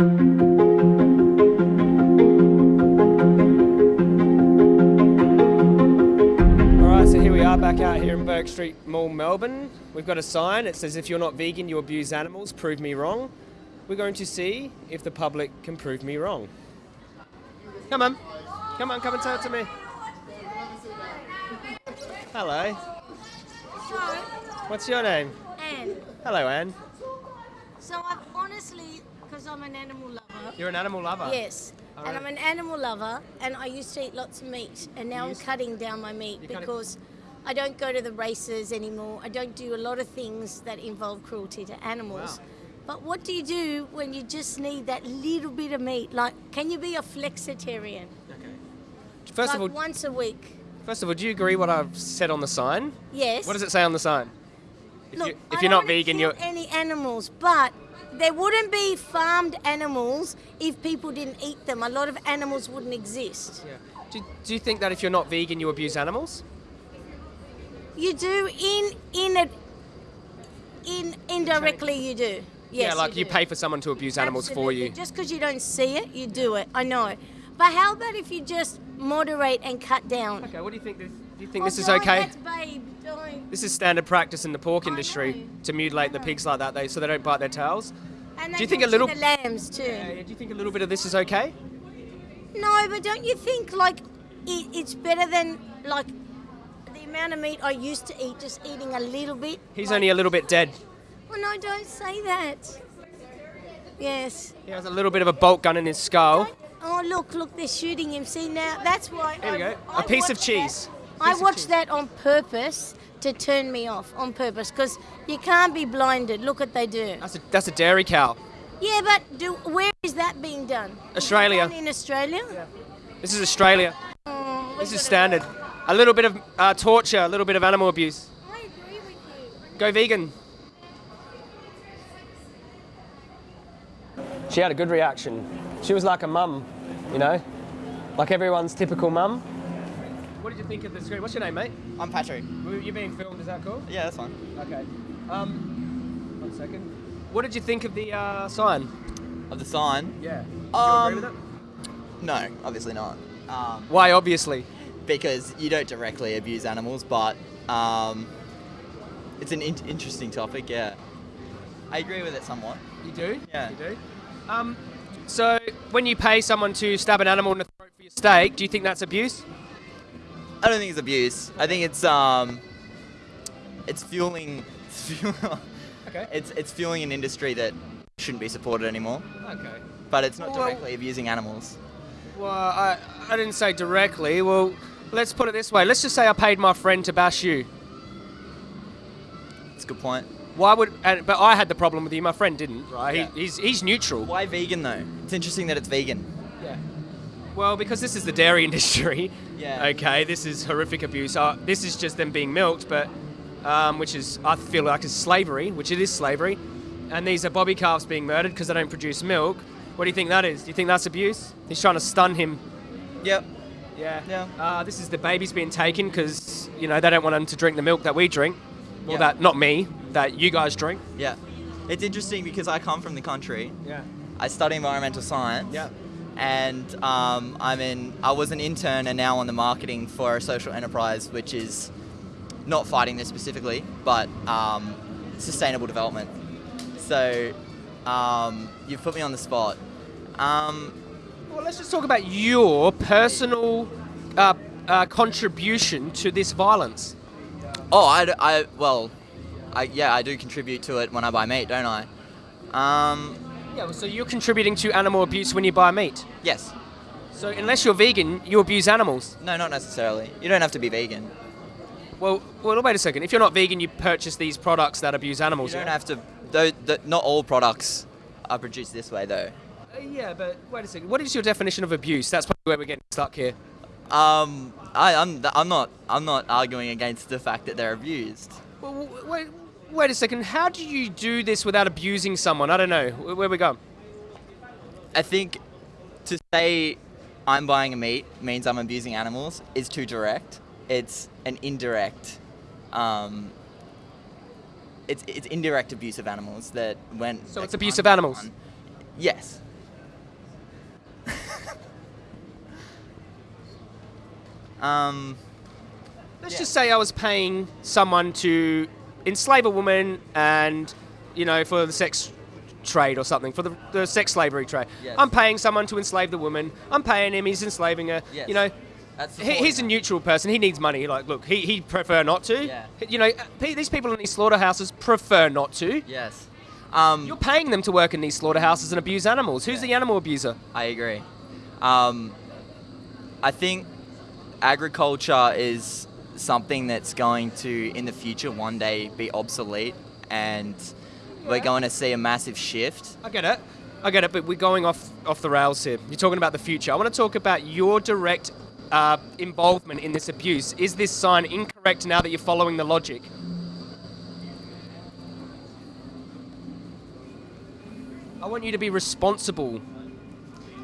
Alright, so here we are back out here in Bourke Street Mall, Melbourne. We've got a sign. It says, if you're not vegan, you abuse animals. Prove me wrong. We're going to see if the public can prove me wrong. Come on. Come on, come and tell it to me. Hello. What's your name? Anne, Hello, Anne. So I've honestly, because I'm an animal lover, You're an animal lover. yes, and Alright. I'm an animal lover, and I used to eat lots of meat, and now I'm cutting down my meat You cut it- because I don't go to the races anymore. I don't do a lot of things that involve cruelty to animals. Wow. But what do you do when you just need that little bit of meat? Like, can you be a flexitarian? Okay. First like of all, once a week. first of all, do you agree what I've said on the sign? Yes. What does it say on the sign? If, Look, you, if I you're don't not vegan, kill you're. any animals, but there wouldn't be farmed animals if people didn't eat them. A lot of animals wouldn't exist. Yeah. Do, do you think that if you're not vegan, you abuse animals? You do in in it in indirectly you do. Yes, yeah, like you, do. pay for someone to abuse animals for you. Just because you don't see it, you do it. I know. But how about if you just moderate and cut down? Okay, what do you think? This, do you think Oh, this is okay? Babe, don't. This is standard practice in the pork industry to mutilate the pigs like that, they, so they don't bite their tails. And Do you think a little- the lambs too? Uh, do you think a little bit of this is okay? No, but don't you think like it, it's better than like the amount of meat I used to eat, just eating a little bit? He's like- only a little bit dead. Well, no, don't say that. Yes. He has a little bit of a bolt gun in his skull. Don't- oh, look, look, they're shooting him. See now, that's why. Here we go. I A piece of cheese. that- I Piece watched cheese. that on purpose to turn me off, on purpose, because you can't be blinded. Look what they do. That's a, that's a dairy cow. Yeah, but do, where is that being done? Australia. done in Australia? This is Australia. Oh, This is standard. go. A little bit of uh, torture, a little bit of animal abuse. I agree with you. Go vegan. She had a good reaction. She was like a mum, you know? Like everyone's typical mum. What did you think of the screen? What's your name, mate? I'm Patrick. You're being filmed, is that cool? Yeah, that's fine. Okay. Um, one second. What did you think of the uh, sign? Of the sign? Yeah. Do Um, you agree with it? No, obviously not. Um, Why, obviously? because you don't directly abuse animals, but um, it's an in- interesting topic. Yeah, I agree with it somewhat. You do? Yeah. You do? Um, so, when you pay someone to stab an animal in the throat for your steak, do you think that's abuse? I don't think it's abuse. I think it's um, it's fueling. Okay. It's it's fueling an industry that shouldn't be supported anymore. Okay. But it's not Well- directly abusing animals. Well, I, I didn't say directly. Well, let's put it this way. Let's just say I paid my friend to bash you. It's a good point. Why would? And, but I had the problem with you. My friend didn't, right? Yeah. He, he's he's neutral. Why vegan though? It's interesting that it's vegan. Well, because this is the dairy industry. Yeah. Okay, this is horrific abuse. Uh, this is just them being milked, but um, which is I feel like is slavery, which it is slavery. And these are bobby calves being murdered because they don't produce milk. What do you think that is? Do you think that's abuse? He's trying to stun him. Yep. Yeah. Yeah. Uh, this is the babies being taken because you know they don't want them to drink the milk that we drink. Well, Yeah. that not me, that you guys drink. Yeah. It's interesting because I come from the country. Yeah. I study environmental science. Yeah. And um, I'm in. I was an intern and now on the marketing for a social enterprise, which is not fighting this specifically, but um, sustainable development. So um, you've put me on the spot. Um, Well, let's just talk about your personal uh, uh, contribution to this violence. oh, I, I well, I, yeah, I do contribute to it when I buy meat, don't I? Yeah. So you're contributing to animal abuse when you buy meat. yes. So unless you're vegan, you abuse animals. No, not necessarily. You don't have to be vegan. Well, well, wait a second. If you're not vegan, you purchase these products that abuse animals. You don't yeah? have to. Though, th- not all products are produced this way, though. Uh, yeah, but wait a second. What is your definition of abuse? That's probably where we're getting stuck here. Um, I, I'm, I'm not, I'm not arguing against the fact that they're abused. Well, wait, Wait a second, how do you do this without abusing someone? I don't know. Where we go? I think to say I'm buying a meat means I'm abusing animals is too direct. It's an indirect, um, it's, it's indirect abuse of animals that when... So it's abuse of animals? On, yes. um, Let's yeah. just say I was paying someone to enslave a woman and, you know, for the sex trade or something, for the, the sex slavery trade. Yes. I'm paying someone to enslave the woman. I'm paying him, he's enslaving her. Yes. You know, he, he's a neutral person. He needs money. Like, look, he, he'd prefer not to. Yeah. You know, these people in these slaughterhouses prefer not to. Yes. Um, You're paying them to work in these slaughterhouses and abuse animals. Who's Yeah. the animal abuser? I agree. Um, I think agriculture is something that's going to, in the future, one day be obsolete, and we're going to see a massive shift. I get it. I get it, but we're going off off the rails here. You're talking about the future. I want to talk about your direct uh, involvement in this abuse. Is this sign incorrect now that you're following the logic? I want you to be responsible.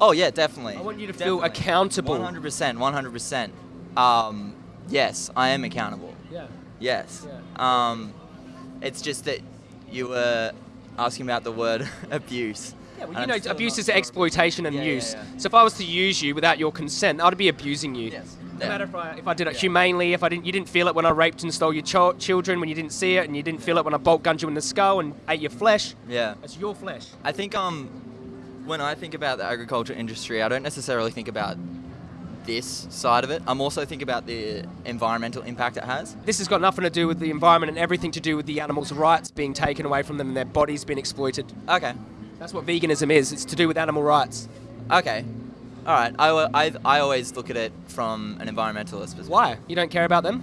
Oh yeah, definitely. I want you to feel accountable. 100%, 100%. Um, yes, I am accountable. Yeah. Yes. Um, it's just that you were asking about the word abuse. Yeah, well, you know, abuse is sure. exploitation and Yeah, yeah, use. yeah. So if I was to use you without your consent, I'd be abusing you. Yes. No matter if I, if I did it Yeah. humanely, if I didn't, you didn't feel it when I raped and stole your ch- children, when you didn't see it, and you didn't feel it when I bolt gunned you in the skull and ate your flesh. Yeah. It's your flesh. I think um, when I think about the agriculture industry, I don't necessarily think about this side of it. I'm also thinking about the environmental impact it has. This has got nothing to do with the environment and everything to do with the animals' rights being taken away from them and their bodies being exploited. Okay. That's what veganism is. It's to do with animal rights. Okay. All right. I, I, I always look at it from an environmentalist perspective. Why? You don't care about them?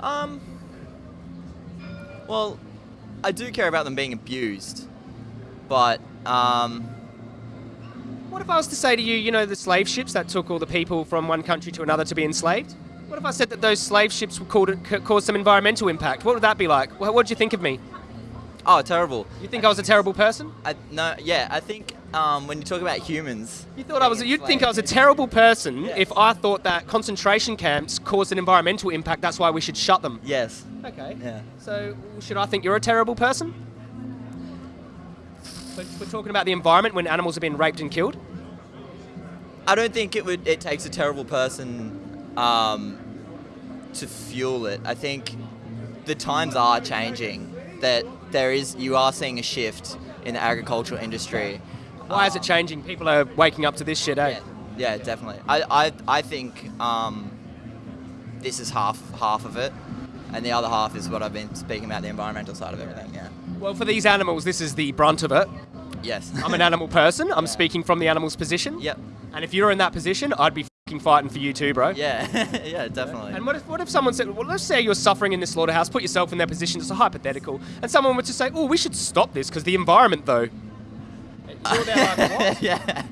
Um. Well, I do care about them being abused, but um, What if I was to say to you, you know, the slave ships that took all the people from one country to another to be enslaved? What if I said that those slave ships would cause, cause some environmental impact? What would that be like? What would you think of me? oh, terrible. You think I was a terrible person? I, no, yeah, I think um, when you talk about humans, You thought I was, you'd think I was a terrible person Yeah. if I thought that concentration camps caused an environmental impact. That's why we should shut them. Yes. Okay. Yeah. So should I think you're a terrible person? We're talking about the environment when animals are being raped and killed. I don't think it would. It takes a terrible person um, to fuel it. I think the times are changing. That there is, you are seeing a shift in the agricultural industry. Why is it changing? People are waking up to this shit, eh? Yeah, yeah, definitely. I, I, I think um, this is half half of it, and the other half is what I've been speaking about the environmental side of everything. Yeah. Well, for these animals, this is the brunt of it. Yes. I'm an animal person. I'm speaking from the animal's position. Yep. And if you're in that position, I'd be fucking fighting for you too, bro. Yeah. yeah. Definitely. And what if, what if someone said, well, let's say you're suffering in this slaughterhouse, put yourself in their position, it's a hypothetical, and someone were to say, oh, we should stop this because the environment, though. You're like, yeah.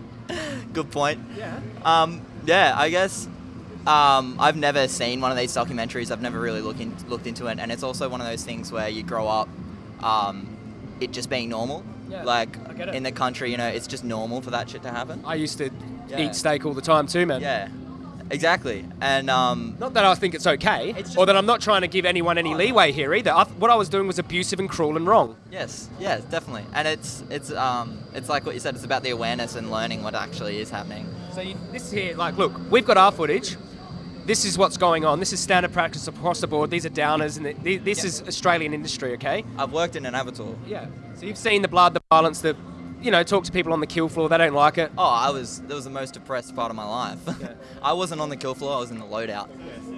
Good point. Yeah. Um, yeah, I guess um, I've never seen one of these documentaries. I've never really looked in, looked into it, and it's also one of those things where you grow up, um, it just being normal. Yeah, like I get it. in the country, you know, it's just normal for that shit to happen. I used to Yeah. eat steak all the time too, man. Yeah, exactly. And um, Not that I think it's okay, It's just- or that I'm not trying to give anyone any Oh, leeway here either. I, what I was doing was abusive and cruel and wrong. yes, yes, definitely. And it's it's um, it's like what you said. It's about the awareness and learning what actually is happening. So you, this here, like, look, we've got our footage. This is what's going on. This is standard practice across the board. These are downers, and th- this Yeah. is Australian industry, okay? I've worked in an abattoir. Yeah. So you've seen the blood, the violence, the, you know, talk to people on the kill floor. They don't like it. Oh, I was that was the most depressed part of my life. Yeah. I wasn't on the kill floor. I was in the loadout.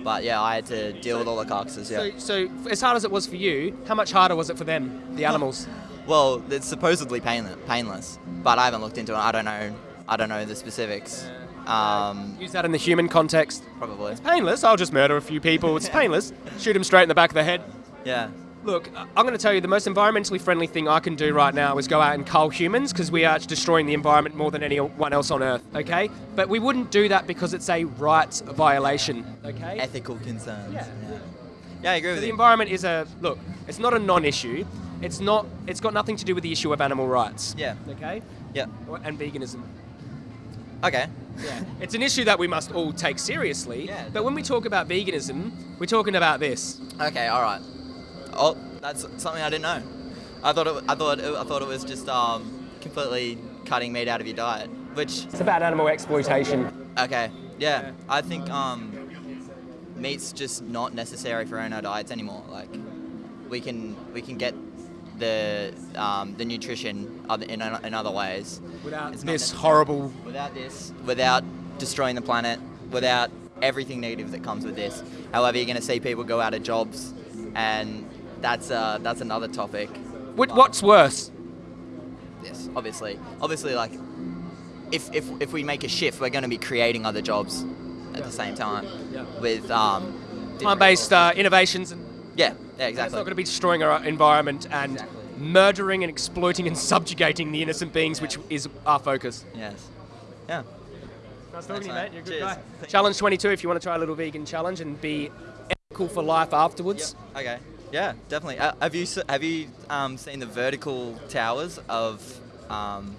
But yeah, I had to deal with all the carcasses. Yeah. So, so as hard as it was for you, how much harder was it for them, the animals? Well, it's supposedly painless, painless, but I haven't looked into it. I don't know. I don't know the specifics. Um, Use that in the human context. probably. It's painless. I'll just murder a few people. It's painless. Shoot them straight in the back of the head. Yeah. Look, I'm going to tell you the most environmentally friendly thing I can do right now is go out and cull humans because we are destroying the environment more than anyone else on Earth, okay? But we wouldn't do that because it's a rights violation, okay? Ethical concerns. Yeah. Yeah. Yeah, I agree with The you. environment is a look. It's not a non-issue. It's not. It's got nothing to do with the issue of animal rights. Yeah. Okay. Yeah. And veganism. Okay. Yeah. it's an issue that we must all take seriously. Yeah. But when we talk about veganism, we're talking about this. Okay. All right. Oh, that's something I didn't know. I thought it. I thought. It, I thought it was just um, completely cutting meat out of your diet, which It's about animal exploitation. Okay. Yeah. Yeah. I think um meat's just not necessary for our diets anymore. Like we can we can get the um, the nutrition in, in other ways. Without this horrible. Without this, without destroying the planet, without everything negative that comes with this. However, you're going to see people go out of jobs, and that's uh, that's another topic. What, what's worse? Yes, obviously, obviously, like if if if we make a shift, we're going to be creating other jobs at the same time with um, Time-based uh, innovations, and Yeah, yeah, it's not going to be destroying our environment and Exactly. murdering and exploiting and subjugating the innocent beings, which is our focus. Yes. Yeah. Nice talking to you, mate. You're a good Cheers. guy. Thank. Challenge 22 if you want to try a little vegan challenge and be ethical for life afterwards. Okay. Yeah, definitely. Uh, have you have you um, seen the vertical towers of um,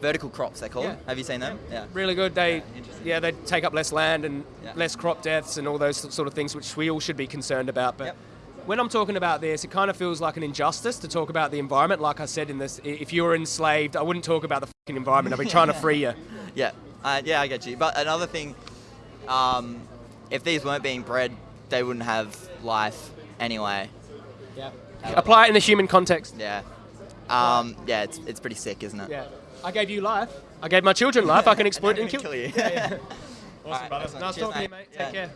vertical crops? They call them. Have you seen them? Yeah. Really good. They, Yeah, yeah, they take up less land and Yeah. less crop deaths and all those sort of things, which we all should be concerned about. But Yep. When I'm talking about this, it kind of feels like an injustice to talk about the environment. Like I said in this, if you were enslaved, I wouldn't talk about the fucking environment. I'd be trying to free you. Yeah. Uh, yeah, I get you. But another thing, um, if these weren't being bred, they wouldn't have life anyway. Yeah. Apply it in the human context. Yeah. Um, yeah, it's, it's pretty sick, isn't it? Yeah. I gave you life. I gave my children life. I can exploit I'm and kill. kill you. Awesome, Alright, brother. excellent. Nice talking to you, mate. mate. Yeah. Take care.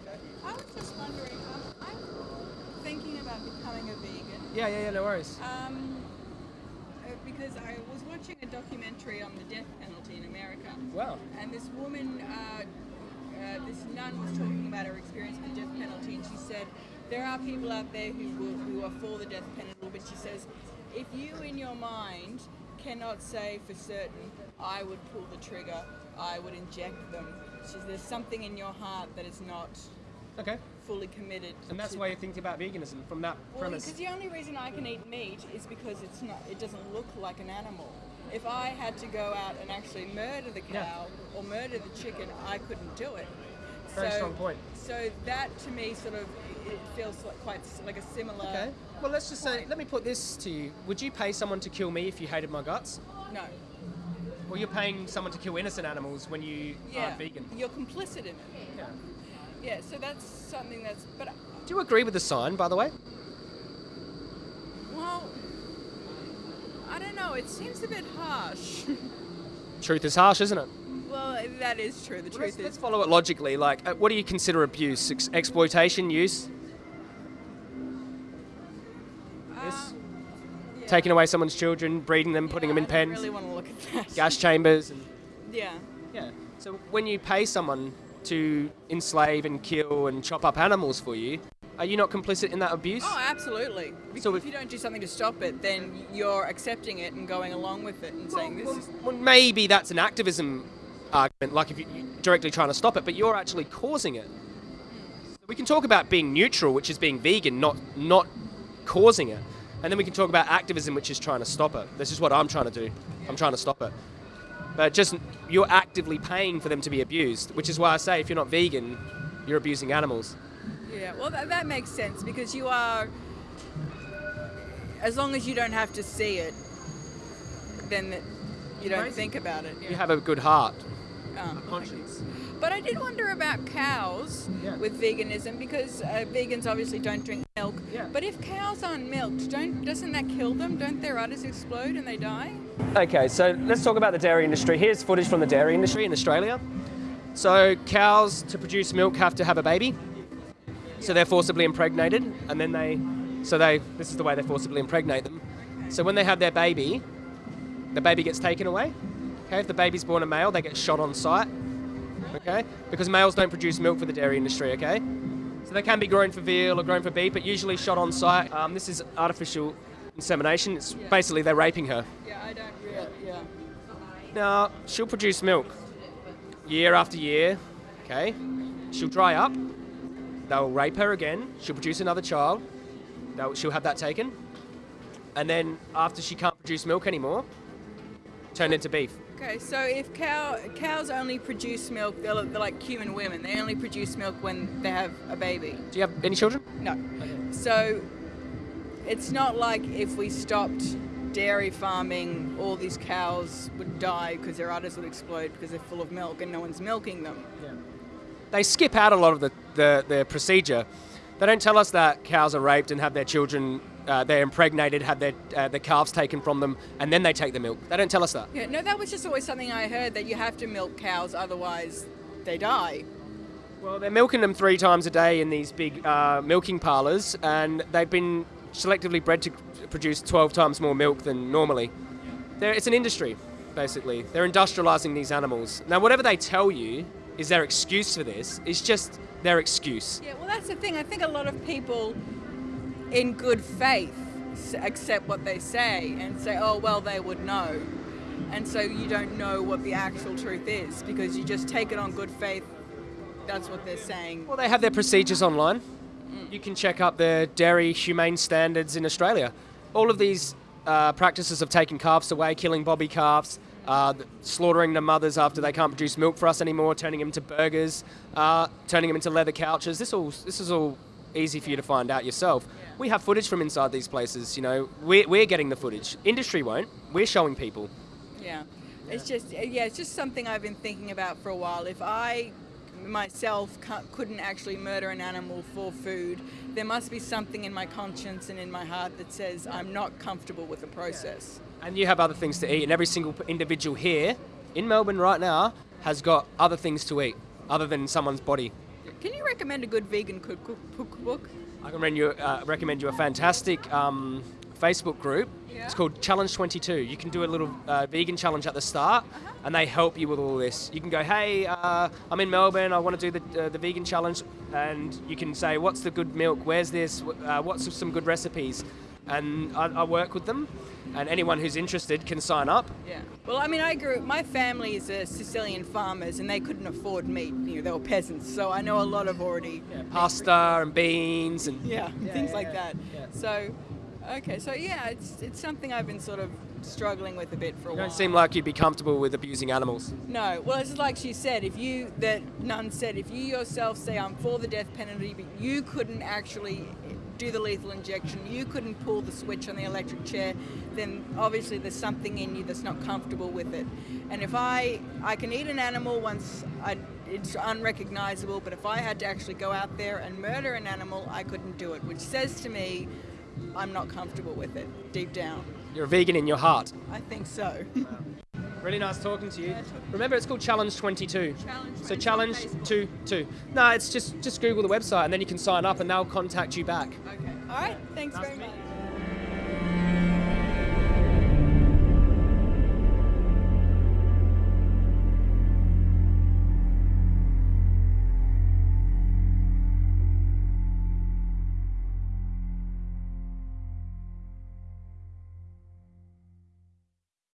I was just wondering, um, I'm thinking about becoming a vegan Yeah, yeah, yeah. No worries. um, uh, because I was watching a documentary on the death penalty in America, Wow. and this woman, uh, uh, this nun, was talking about her experience with the death penalty, and she said there are people out there who will, who are for the death penalty, but she says if you in your mind cannot say for certain I would pull the trigger, I would inject them. She says there's something in your heart that is not Okay. Fully committed. And that's why you think about veganism from that Well, premise. because the only reason I can eat meat is because it's not. It doesn't look like an animal. If I had to go out and actually murder the Yeah. cow or murder the chicken, I couldn't do it. Very so, strong point. So that to me sort of it feels like quite like a similar. Okay. Well, let's just say, let me put this to you. Would you pay someone to kill me if you hated my guts? No. Well, you're paying someone to kill innocent animals when you Yeah. are vegan. You're complicit in it. Yeah. Yeah. So that's something that's. But Do you agree with the sign, by the way? well, I don't know. It seems a bit harsh. Truth is harsh, isn't it? well, that is true. The Well, truth let's, is. let's follow it logically. Like, uh, what do you consider abuse? Ex- exploitation, use, yes? um, yeah. taking away someone's children, breeding them, putting them in I pens, really want to look at that. gas chambers, and Yeah. yeah. So when you pay someone to enslave and kill and chop up animals for you, are you not complicit in that abuse? Oh, absolutely. Because So if you don't do something to stop it, then you're accepting it and going along with it and saying this well, is. well, maybe that's an activism argument, like if you're directly trying to stop it, but you're actually causing it. So we can talk about being neutral, which is being vegan, not not causing it, and then we can talk about activism, which is trying to stop it. This is what I'm trying to do. I'm trying to stop it. But just you're actively paying for them to be abused, which is why I say if you're not vegan, you're abusing animals. Yeah, well, that, that makes sense because you are. As long as you don't have to see it, then you don't Amazing. think about it. You have a good heart, Um, conscience. But I did wonder about cows Yeah. with veganism because uh, vegans obviously don't drink milk. Yeah. But if cows aren't milked, don't doesn't that kill them? Don't their udders explode and they die? Okay, so let's talk about the dairy industry. Here's footage from the dairy industry in Australia. So cows to produce milk have to have a baby. So they're forcibly impregnated, and then they, so they, this is the way they forcibly impregnate them. So when they have their baby, the baby gets taken away. Okay, if the baby's born a male, they get shot on site. Okay, because males don't produce milk for the dairy industry. Okay, so they can be grown for veal or grown for beef, but usually shot on site. Um, this is artificial insemination. It's basically they're raping her. Yeah, I don't really. Yeah. Now, she'll produce milk year after year, okay? She'll dry up. They'll rape her again. She'll produce another child. They'll, she'll have that taken. And then, after she can't produce milk anymore, turn into beef. Okay, so if cow cows only produce milk, they're, they're like human women. They only produce milk when they have a baby. Do you have any children? No. Okay. So it's not like if we stopped dairy farming, all these cows would die because their udders would explode because they're full of milk and no one's milking them. Yeah. they skip out a lot of the, the, the procedure. They don't tell us that cows are raped and have their children, uh, they're impregnated, have their, uh, their calves taken from them, and then they take the milk. They don't tell us that. Yeah, no, that was just always something I heard that you have to milk cows, otherwise they die. Well, they're milking them three times a day in these big uh, milking parlours, and they've been selectively bred to produce 12 times more milk than normally. They're, it's an industry, basically. They're industrialising these animals. Now, whatever they tell you is their excuse for this, it's just their excuse. Yeah, well, that's the thing. I think a lot of people, in good faith, accept what they say and say, "Oh, well, they would know," and so you don't know what the actual truth is because you just take it on good faith. That's what they're saying. Well, they have their procedures online. You can check up the dairy humane standards in Australia. All of these uh, practices of taking calves away, killing bobby calves, uh, slaughtering the mothers after they can't produce milk for us anymore, turning them into burgers, uh, turning them into leather couches. This all this is all easy for you to find out yourself. We have footage from inside these places. You know, we're, we're getting the footage. Industry won't. We're showing people. Yeah. It's just yeah, it's just something I've been thinking about for a while. If I myself couldn't actually murder an animal for food, there must be something in my conscience and in my heart that says I'm not comfortable with the process. And you have other things to eat, and every single individual here in Melbourne right now has got other things to eat other than someone's body. Can you recommend a good vegan cook- cook- cookbook? I can recommend you, uh, recommend you a fantastic um, Facebook group. Yeah. It's called Challenge 22. You can do a little uh, vegan challenge at the start, and they help you with all this. You can go, hey, uh, I'm in Melbourne. I want to do the, uh, the vegan challenge, and you can say, what's the good milk? Where's this? Uh, what's some good recipes? And I, I work with them, and anyone who's interested can sign up. Yeah. Well, I mean, I grew. My family is uh, Sicilian farmers, and they couldn't afford meat. You know, they were peasants, so I know a lot of already. Pasta and beans and Yeah, things yeah, like yeah, that. yeah. So, okay, so yeah, it's it's something I've been sort of struggling with a bit for a You while. don't seem like you'd be comfortable with abusing animals. No, well, it's like she said. If you, that nun said, if you yourself say I'm for the death penalty, but you couldn't actually do the lethal injection, you couldn't pull the switch on the electric chair, then obviously there's something in you that's not comfortable with it. And if I, I can eat an animal once I, it's unrecognizable, but if I had to actually go out there and murder an animal, I couldn't do it, which says to me, I'm not comfortable with it deep down. You're a vegan in your heart. I think so. Really nice talking to you. Remember, it's called Challenge 22. Challenge So 22 Challenge on Facebook. 2 2. No, it's just just Google the website and then you can sign up and they'll contact you back. okay. All right. Thanks very much.